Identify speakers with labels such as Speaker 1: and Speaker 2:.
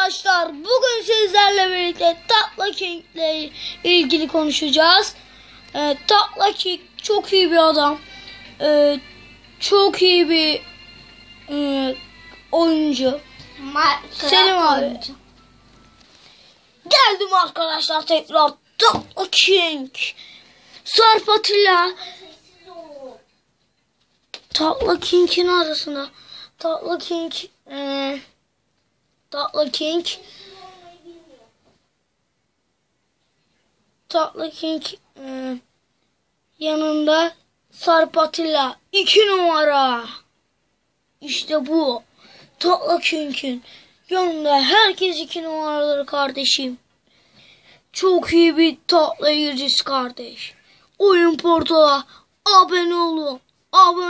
Speaker 1: arkadaşlar. Bugün sizlerle birlikte Tatla King ile ilgili konuşacağız. Ee, Tatla King çok iyi bir adam. Ee, çok iyi bir e, oyuncu. Selim abi. Geldim arkadaşlar tekrar Tatla King. Sarp Atilla. Tatla King'in arasında. Tatla King. E, Tatlı King. Tatlı King e, yanında Sarp Atilla. iki numara. İşte bu. Tatlı King'in yanında herkes iki numaraları kardeşim. Çok iyi bir tatlı yıldız kardeş. Oyun portala abone olun. Abone.